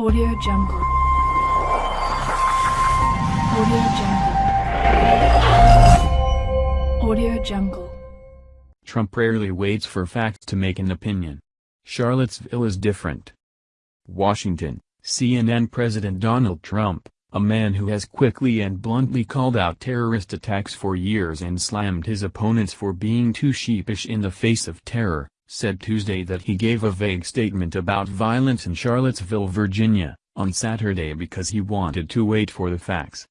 Audio Jungle. Audio Jungle. Audio Jungle. Trump rarely waits for facts to make an opinion. Charlottesville is different. Washington, CNN President Donald Trump, a man who has quickly and bluntly called out terrorist attacks for years and slammed his opponents for being too sheepish in the face of terror, said Tuesday that he gave a vague statement about violence in Charlottesville, Virginia, on Saturday because he wanted to wait for the facts.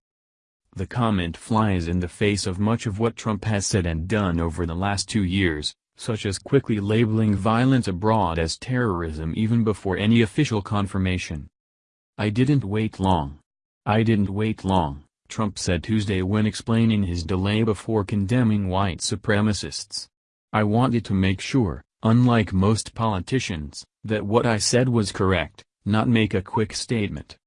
The comment flies in the face of much of what Trump has said and done over the last two years, such as quickly labeling violence abroad as terrorism even before any official confirmation. I didn't wait long. I didn't wait long, Trump said Tuesday when explaining his delay before condemning white supremacists. I wanted to make sure, unlike most politicians, that what I said was correct, not make a quick statement.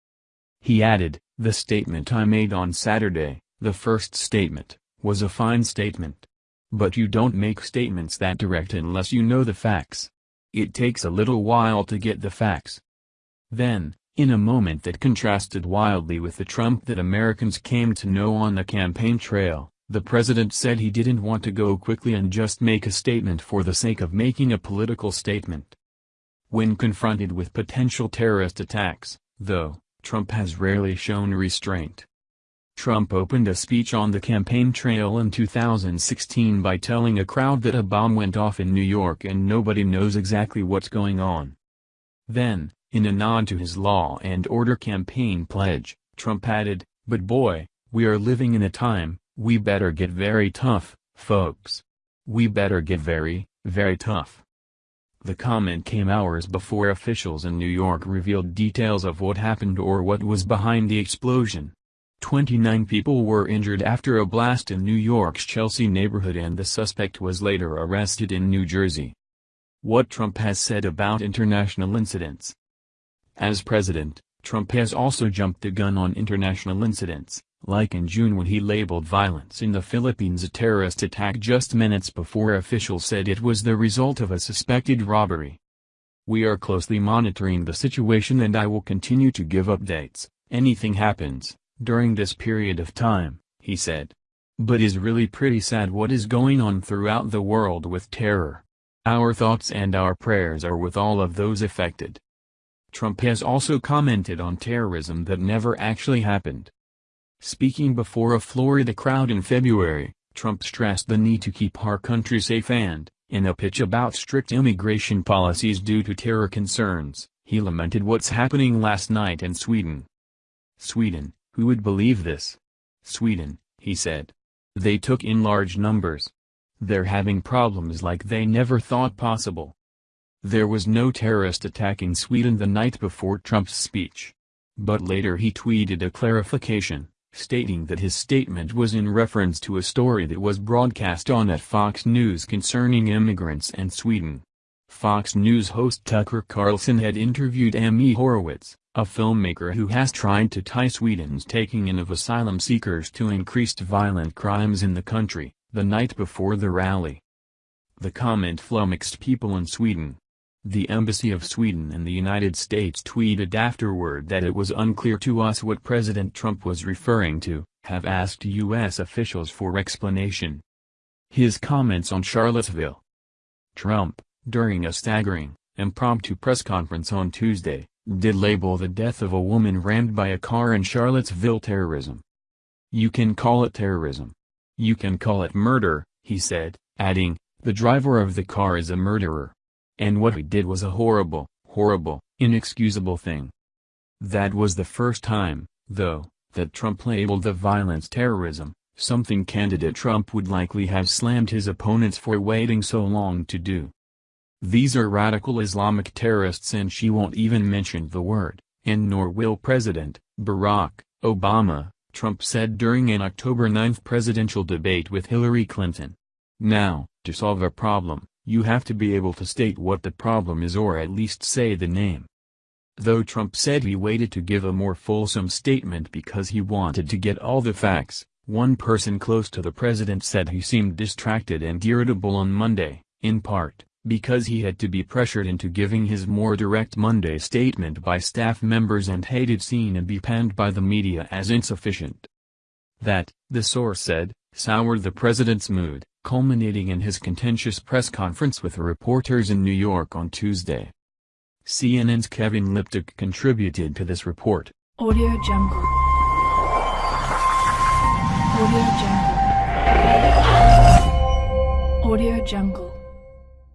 He added, the statement I made on Saturday, the first statement, was a fine statement. But you don't make statements that direct unless you know the facts. It takes a little while to get the facts. Then, in a moment that contrasted wildly with the Trump that Americans came to know on the campaign trail, the president said he didn't want to go quickly and just make a statement for the sake of making a political statement. When confronted with potential terrorist attacks, though, Trump has rarely shown restraint. Trump opened a speech on the campaign trail in 2016 by telling a crowd that a bomb went off in New York and nobody knows exactly what's going on. Then, in a nod to his law and order campaign pledge, Trump added, but boy, we are living in a time, we better get very tough, folks. We better get very, very tough. The comment came hours before officials in New York revealed details of what happened or what was behind the explosion. 29 people were injured after a blast in New York's Chelsea neighborhood and the suspect was later arrested in New Jersey. What Trump has said about international incidents. As president, Trump has also jumped the gun on international incidents like in June when he labeled violence in the Philippines a terrorist attack just minutes before officials said it was the result of a suspected robbery. We are closely monitoring the situation and I will continue to give updates, anything happens, during this period of time, he said. But is really pretty sad what is going on throughout the world with terror. Our thoughts and our prayers are with all of those affected. Trump has also commented on terrorism that never actually happened. Speaking before a Florida crowd in February, Trump stressed the need to keep our country safe and, in a pitch about strict immigration policies due to terror concerns, he lamented what's happening last night in Sweden. Sweden, who would believe this? Sweden, he said. They took in large numbers. They're having problems like they never thought possible. There was no terrorist attack in Sweden the night before Trump's speech. But later he tweeted a clarification stating that his statement was in reference to a story that was broadcast on at Fox News concerning immigrants and Sweden. Fox News host Tucker Carlson had interviewed Ami Horowitz, a filmmaker who has tried to tie Sweden's taking in of asylum seekers to increased violent crimes in the country, the night before the rally. The comment flummoxed people in Sweden, the Embassy of Sweden in the United States tweeted afterward that it was unclear to us what President Trump was referring to, have asked U.S. officials for explanation. His comments on Charlottesville. Trump, during a staggering, impromptu press conference on Tuesday, did label the death of a woman rammed by a car in Charlottesville terrorism. You can call it terrorism. You can call it murder, he said, adding, the driver of the car is a murderer. And what he did was a horrible, horrible, inexcusable thing. That was the first time, though, that Trump labeled the violence terrorism, something candidate Trump would likely have slammed his opponents for waiting so long to do. These are radical Islamic terrorists and she won't even mention the word, and nor will President Barack Obama, Trump said during an October 9 presidential debate with Hillary Clinton. Now, to solve a problem, you have to be able to state what the problem is or at least say the name. Though Trump said he waited to give a more fulsome statement because he wanted to get all the facts, one person close to the president said he seemed distracted and irritable on Monday, in part, because he had to be pressured into giving his more direct Monday statement by staff members and hated seen and be panned by the media as insufficient. That, the source said, soured the president's mood, culminating in his contentious press conference with reporters in New York on Tuesday. CNN's Kevin Liptak contributed to this report. Audio Jungle. Audio Jungle. Audio Jungle.